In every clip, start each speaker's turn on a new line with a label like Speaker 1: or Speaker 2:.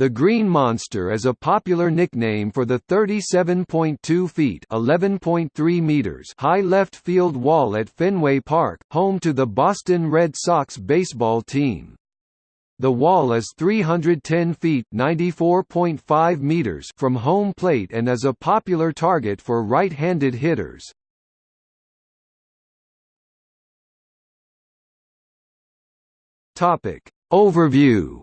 Speaker 1: The Green Monster is a popular nickname for the 37.2 feet (11.3 meters) high left field wall at Fenway Park, home to the Boston Red Sox baseball team. The wall is 310 feet (94.5 meters) from home plate and is a popular target for right-handed hitters. Topic Overview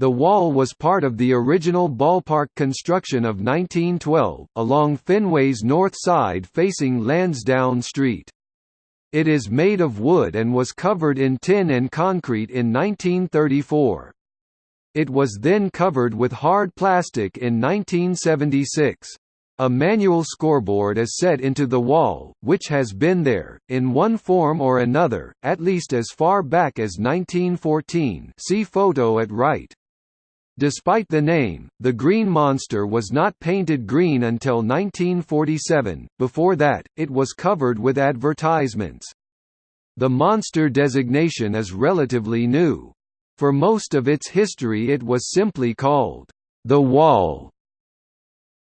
Speaker 1: The wall was part of the original ballpark construction of 1912, along Fenway's north side facing Lansdowne Street. It is made of wood and was covered in tin and concrete in 1934. It was then covered with hard plastic in 1976. A manual scoreboard is set into the wall, which has been there, in one form or another, at least as far back as 1914 see photo at right. Despite the name, the Green Monster was not painted green until 1947, before that, it was covered with advertisements. The monster designation is relatively new. For most of its history it was simply called, "...the Wall",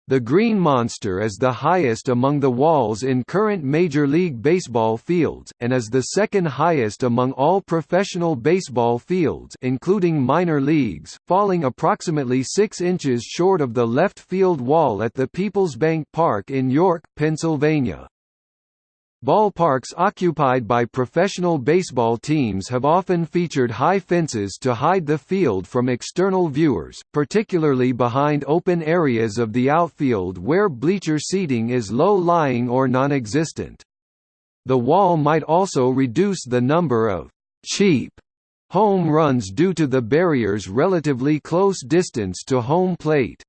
Speaker 1: the Green Monster is the highest among the walls in current Major League Baseball fields, and is the second highest among all professional baseball fields including minor leagues, falling approximately 6 inches short of the left field wall at the Peoples Bank Park in York, Pennsylvania. Ballparks occupied by professional baseball teams have often featured high fences to hide the field from external viewers, particularly behind open areas of the outfield where bleacher seating is low-lying or non-existent. The wall might also reduce the number of «cheap» home runs due to the barrier's relatively close distance to home plate.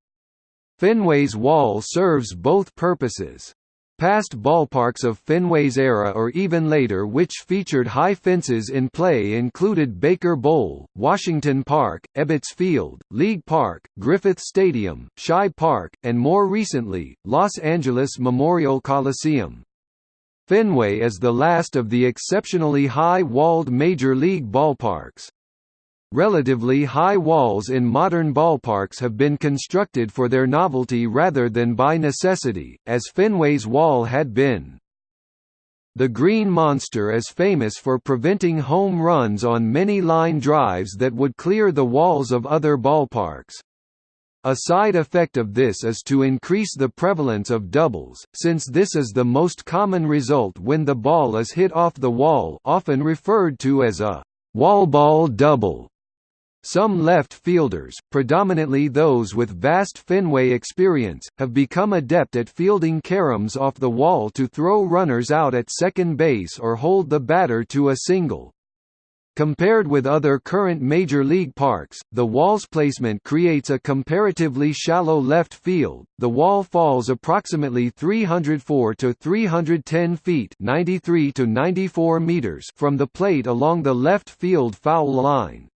Speaker 1: Fenway's wall serves both purposes. Past ballparks of Fenway's era or even later which featured high fences in play included Baker Bowl, Washington Park, Ebbets Field, League Park, Griffith Stadium, Shibe Park, and more recently, Los Angeles Memorial Coliseum. Fenway is the last of the exceptionally high-walled major league ballparks. Relatively high walls in modern ballparks have been constructed for their novelty rather than by necessity, as Fenway's wall had been. The Green Monster is famous for preventing home runs on many line drives that would clear the walls of other ballparks. A side effect of this is to increase the prevalence of doubles, since this is the most common result when the ball is hit off the wall often referred to as a wall ball double. Some left fielders, predominantly those with vast Fenway experience, have become adept at fielding caroms off the wall to throw runners out at second base or hold the batter to a single. Compared with other current major league parks, the wall's placement creates a comparatively shallow left field. The wall falls approximately 304 to 310 feet, 93 to 94 meters from the plate along the left field foul line.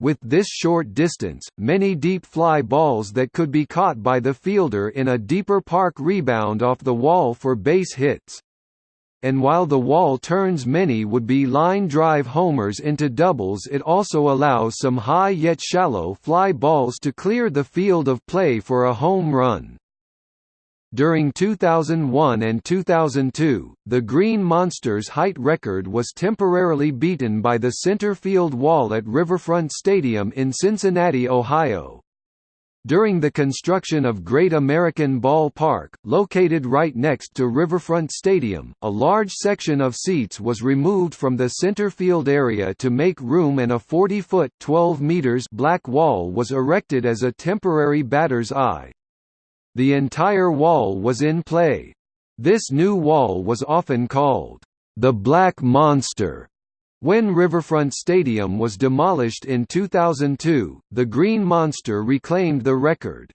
Speaker 1: With this short distance, many deep fly balls that could be caught by the fielder in a deeper park rebound off the wall for base hits. And while the wall turns many would be line drive homers into doubles it also allows some high yet shallow fly balls to clear the field of play for a home run. During 2001 and 2002, the Green Monsters' height record was temporarily beaten by the center field wall at Riverfront Stadium in Cincinnati, Ohio. During the construction of Great American Ball Park, located right next to Riverfront Stadium, a large section of seats was removed from the center field area to make room and a 40-foot (12 meters) black wall was erected as a temporary batter's eye. The entire wall was in play. This new wall was often called, "...the Black Monster." When Riverfront Stadium was demolished in 2002, the Green Monster reclaimed the record.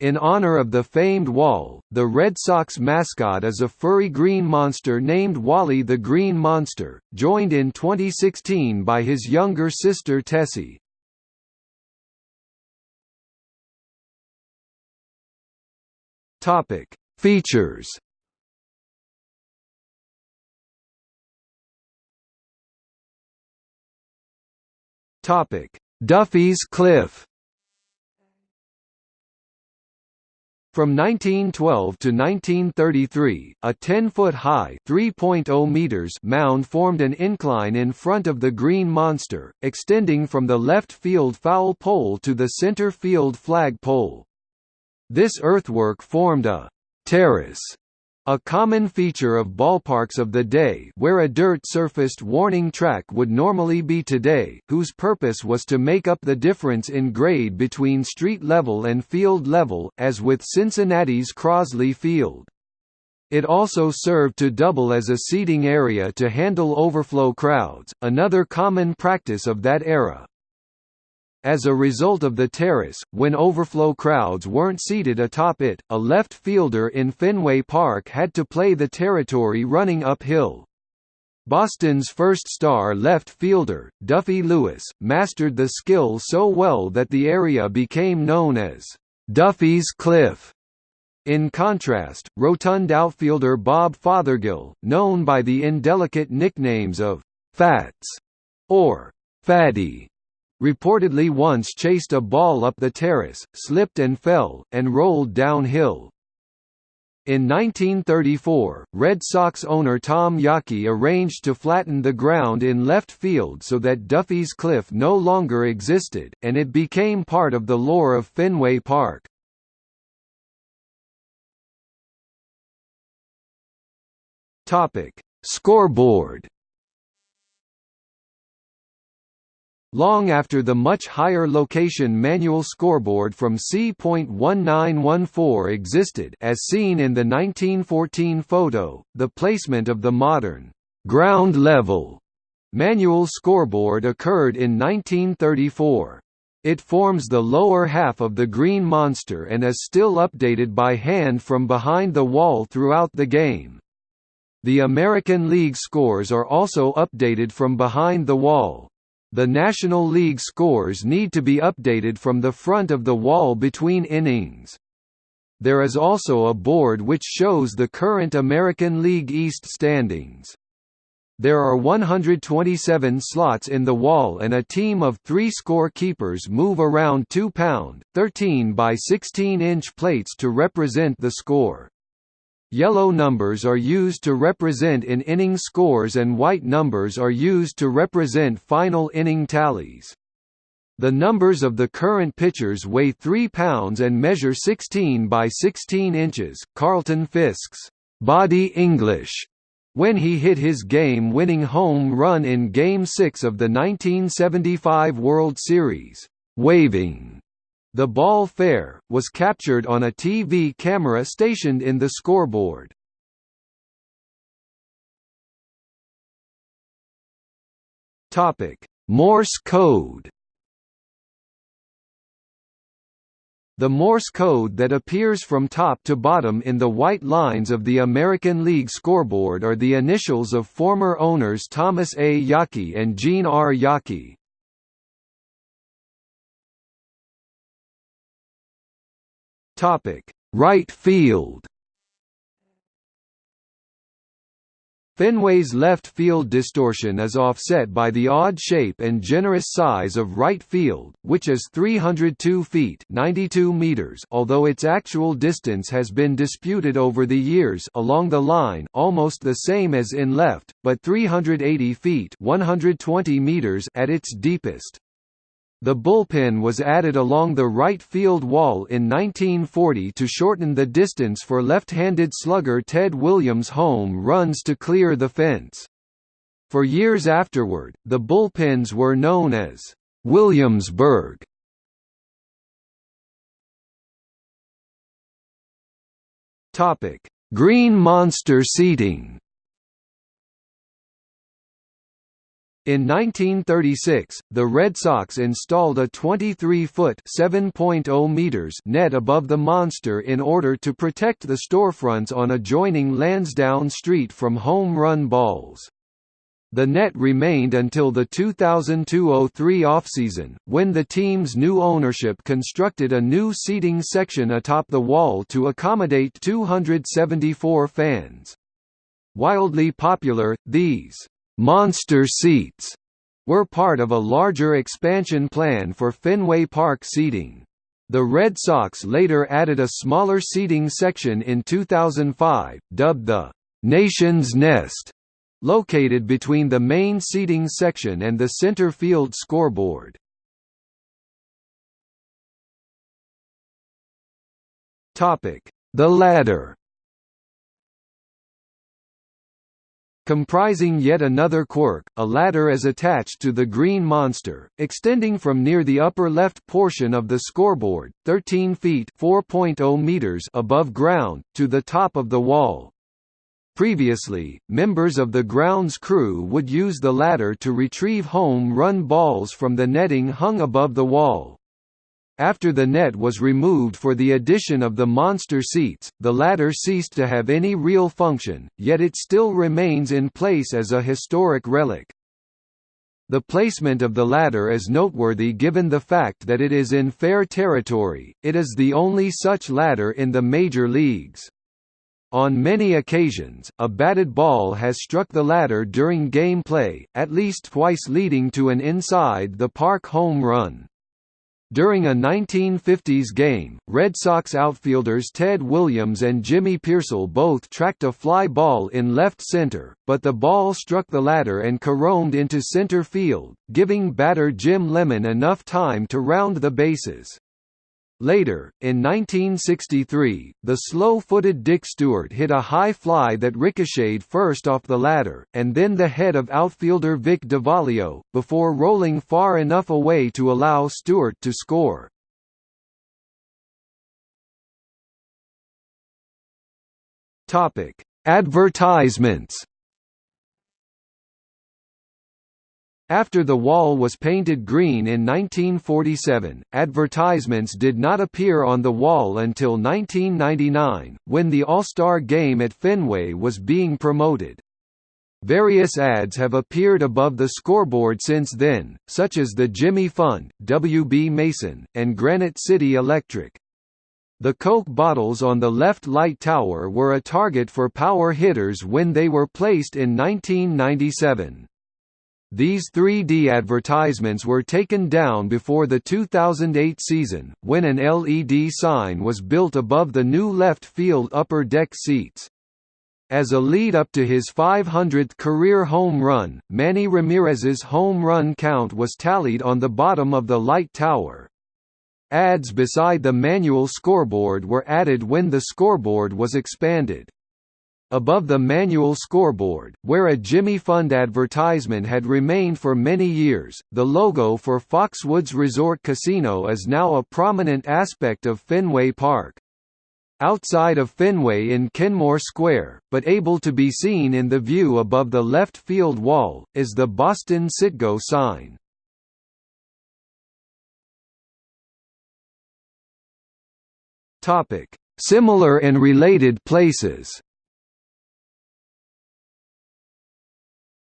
Speaker 1: In honor of the famed wall, the Red Sox mascot is a furry green monster named Wally the Green Monster, joined in 2016 by his younger sister Tessie. Topic: Features. Topic: Duffy's Cliff From 1912 to 1933, a 10-foot-high (3.0 meters) mound formed an incline in front of the Green Monster, extending from the left field foul pole to the center field flag pole. This earthwork formed a «terrace» A common feature of ballparks of the day where a dirt-surfaced warning track would normally be today, whose purpose was to make up the difference in grade between street level and field level, as with Cincinnati's Crosley Field. It also served to double as a seating area to handle overflow crowds, another common practice of that era. As a result of the terrace, when overflow crowds weren't seated atop it, a left fielder in Fenway Park had to play the territory running uphill. Boston's first star left fielder, Duffy Lewis, mastered the skill so well that the area became known as Duffy's Cliff. In contrast, rotund outfielder Bob Fothergill, known by the indelicate nicknames of Fats or Fatty, reportedly once chased a ball up the terrace, slipped and fell, and rolled downhill. In 1934, Red Sox owner Tom Yawkey arranged to flatten the ground in left field so that Duffy's Cliff no longer existed, and it became part of the lore of Fenway Park. Scoreboard Long after the much higher location manual scoreboard from C.1914 existed as seen in the 1914 photo, the placement of the modern ground level manual scoreboard occurred in 1934. It forms the lower half of the Green Monster and is still updated by hand from behind the wall throughout the game. The American League scores are also updated from behind the wall. The National League scores need to be updated from the front of the wall between innings. There is also a board which shows the current American League East standings. There are 127 slots in the wall and a team of three score keepers move around 2 pound, 13 by 16 inch plates to represent the score. Yellow numbers are used to represent in-inning scores and white numbers are used to represent final inning tallies. The numbers of the current pitchers weigh 3 pounds and measure 16 by 16 inches. Carlton Fisk's body English when he hit his game-winning home run in Game 6 of the 1975 World Series, waving the ball fair, was captured on a TV camera stationed in the scoreboard. Morse code The Morse code that appears from top to bottom in the white lines of the American League scoreboard are the initials of former owners Thomas A. Yawkey and Jean R. Yawkey. Topic: Right field. Fenway's left field distortion is offset by the odd shape and generous size of right field, which is 302 feet 92 meters although its actual distance has been disputed over the years along the line almost the same as in left, but 380 feet 120 meters at its deepest. The bullpen was added along the right field wall in 1940 to shorten the distance for left-handed slugger Ted Williams' home runs to clear the fence. For years afterward, the bullpens were known as Williamsburg. Green Monster seating In 1936, the Red Sox installed a 23-foot (7.0 meters) net above the monster in order to protect the storefronts on adjoining Lansdowne Street from home run balls. The net remained until the 2002–03 offseason, when the team's new ownership constructed a new seating section atop the wall to accommodate 274 fans. Wildly popular, these Monster seats were part of a larger expansion plan for Fenway Park seating. The Red Sox later added a smaller seating section in 2005, dubbed the Nation's Nest, located between the main seating section and the center field scoreboard. The ladder Comprising yet another quirk, a ladder is attached to the green monster, extending from near the upper left portion of the scoreboard, 13 feet (4.0 meters) above ground, to the top of the wall. Previously, members of the grounds crew would use the ladder to retrieve home run balls from the netting hung above the wall. After the net was removed for the addition of the monster seats, the ladder ceased to have any real function, yet it still remains in place as a historic relic. The placement of the ladder is noteworthy given the fact that it is in fair territory, it is the only such ladder in the major leagues. On many occasions, a batted ball has struck the ladder during game play, at least twice leading to an inside-the-park home run. During a 1950s game, Red Sox outfielders Ted Williams and Jimmy Piersall both tracked a fly ball in left center, but the ball struck the ladder and caromed into center field, giving batter Jim Lemon enough time to round the bases. Later, in 1963, the slow-footed Dick Stuart hit a high fly that ricocheted first off the ladder, and then the head of outfielder Vic Davalillo, before rolling far enough away to allow Stuart to score. Advertisements After the wall was painted green in 1947, advertisements did not appear on the wall until 1999, when the All-Star Game at Fenway was being promoted. Various ads have appeared above the scoreboard since then, such as the Jimmy Fund, W.B. Mason, and Granite City Electric. The Coke bottles on the left light tower were a target for power hitters when they were placed in 1997. These 3D advertisements were taken down before the 2008 season, when an LED sign was built above the new left field upper deck seats. As a lead-up to his 500th career home run, Manny Ramirez's home run count was tallied on the bottom of the light tower. Ads beside the manual scoreboard were added when the scoreboard was expanded. Above the manual scoreboard, where a Jimmy Fund advertisement had remained for many years, the logo for Foxwoods Resort Casino is now a prominent aspect of Fenway Park. Outside of Fenway in Kenmore Square, but able to be seen in the view above the left field wall, is the Boston Citgo sign. Similar and related places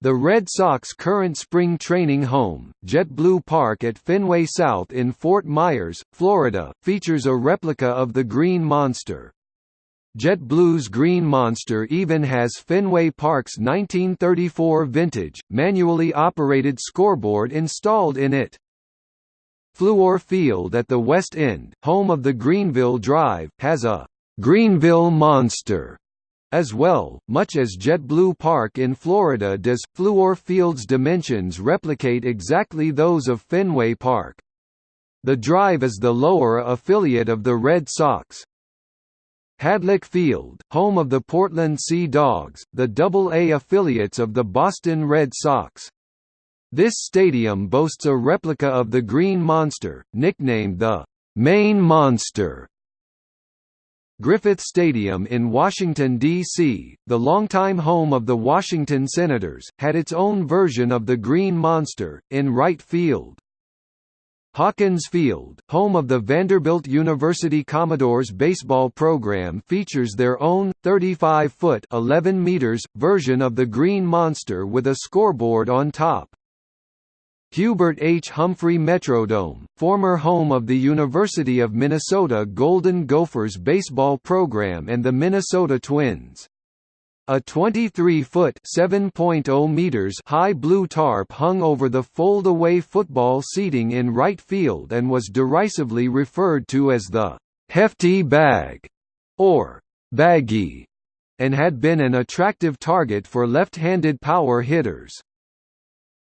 Speaker 1: The Red Sox current spring training home, JetBlue Park at Fenway South in Fort Myers, Florida, features a replica of the Green Monster. JetBlue's Green Monster even has Fenway Park's 1934 vintage, manually operated scoreboard installed in it. Fluor Field at the West End, home of the Greenville Drive, has a «Greenville Monster» As well, much as JetBlue Park in Florida does, Fluor Field's dimensions replicate exactly those of Fenway Park. The Drive is the lower affiliate of the Red Sox. Hadlock Field, home of the Portland Sea Dogs, the Double-A affiliates of the Boston Red Sox. This stadium boasts a replica of the Green Monster, nicknamed the Maine Monster Griffith Stadium in Washington, D.C., the longtime home of the Washington Senators, had its own version of the Green Monster, in right field. Hawkins Field, home of the Vanderbilt University Commodores baseball program features their own, 35-foot version of the Green Monster with a scoreboard on top. Hubert H. Humphrey Metrodome, former home of the University of Minnesota Golden Gophers baseball program and the Minnesota Twins. A 23-foot (7.0 meters) high blue tarp hung over the fold-away football seating in right field and was derisively referred to as the "hefty bag" or "baggy," and had been an attractive target for left-handed power hitters.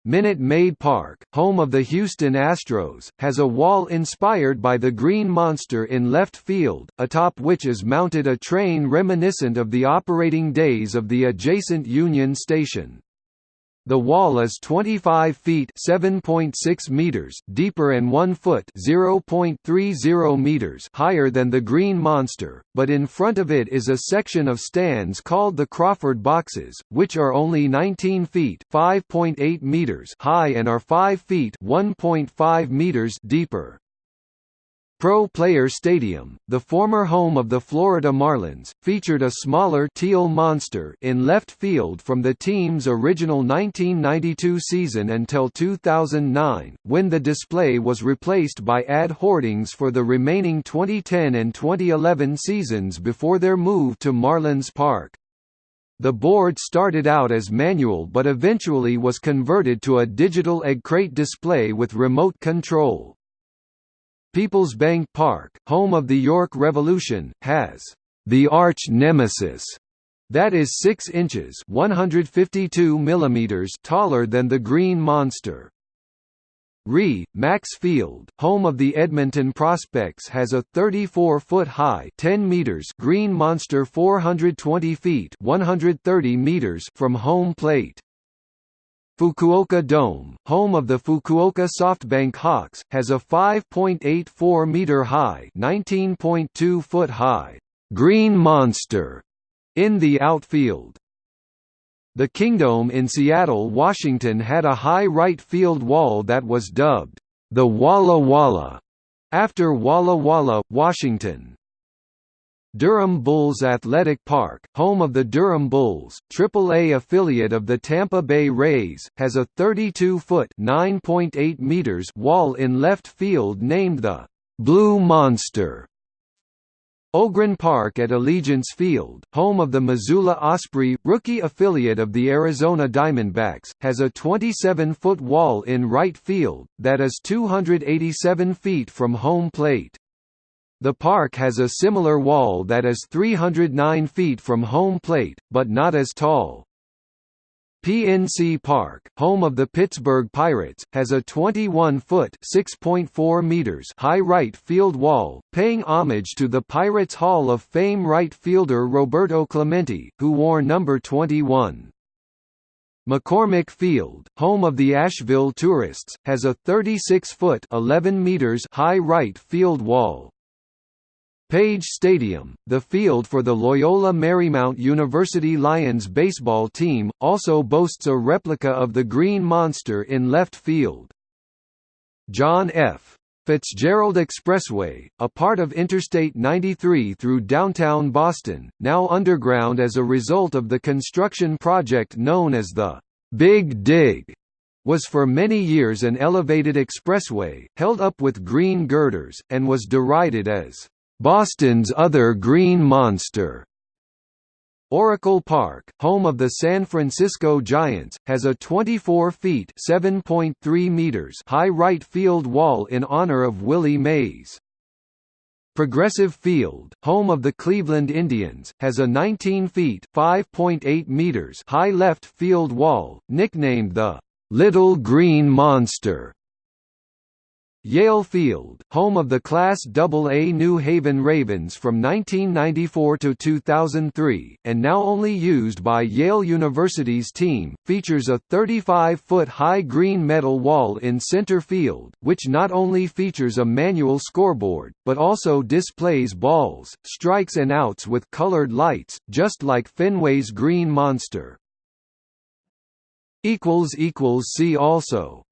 Speaker 1: Minute Maid Park, home of the Houston Astros, has a wall inspired by the Green Monster in left field, atop which is mounted a train reminiscent of the operating days of the adjacent Union Station. The wall is 25 feet (7.6 meters) deeper and 1 foot (0.30 meters) higher than the Green Monster, but in front of it is a section of stands called the Crawford Boxes, which are only 19 feet (5.8 meters) high and are 5 feet (1.5 meters) deeper. Pro Player Stadium, the former home of the Florida Marlins, featured a smaller teal monster in left field from the team's original 1992 season until 2009, when the display was replaced by ad hoardings for the remaining 2010 and 2011 seasons before their move to Marlins Park. The board started out as manual but eventually was converted to a digital egg crate display with remote control. People's Bank Park, home of the York Revolution, has the arch nemesis that is 6 inches 152 millimeters taller than the Green Monster. Re/Max Field, home of the Edmonton Prospects has a 34-foot-high 10 meters Green Monster 420 feet 130 meters from home plate. Fukuoka Dome, home of the Fukuoka SoftBank Hawks, has a 5.84-meter-high (19.2-foot-high) green monster in the outfield. The Kingdome in Seattle, Washington had a high right field wall that was dubbed the Walla Walla after Walla Walla, Washington. Durham Bulls Athletic Park, home of the Durham Bulls, AAA affiliate of the Tampa Bay Rays, has a 32-foot (9.8 meters) wall in left field named the Blue Monster. Ogren Park at Allegiance Field, home of the Missoula Osprey, rookie affiliate of the Arizona Diamondbacks, has a 27-foot wall in right field, that is 287 feet from home plate. The park has a similar wall that is 309 feet from home plate, but not as tall. PNC Park, home of the Pittsburgh Pirates, has a 21-foot (6.4 meters) high right field wall, paying homage to the Pirates Hall of Fame right fielder Roberto Clemente, who wore number 21. McCormick Field, home of the Asheville Tourists, has a 36-foot (11 meters) high right field wall. Page Stadium, the field for the Loyola Marymount University Lions baseball team, also boasts a replica of the Green Monster in left field. John F. Fitzgerald Expressway, a part of Interstate 93 through downtown Boston, now underground as a result of the construction project known as the Big Dig, was for many years an elevated expressway, held up with green girders, and was derided as Boston's other green monster. Oracle Park, home of the San Francisco Giants, has a 24 feet (7.3 meters) high right field wall in honor of Willie Mays. Progressive Field, home of the Cleveland Indians, has a 19 feet (5.8 meters) high left field wall, nicknamed the Little Green Monster. Yale Field, home of the Class AA New Haven Ravens from 1994 to 2003, and now only used by Yale University's team, features a 35-foot high green metal wall in center field, which not only features a manual scoreboard, but also displays balls, strikes and outs with colored lights, just like Fenway's Green Monster. See also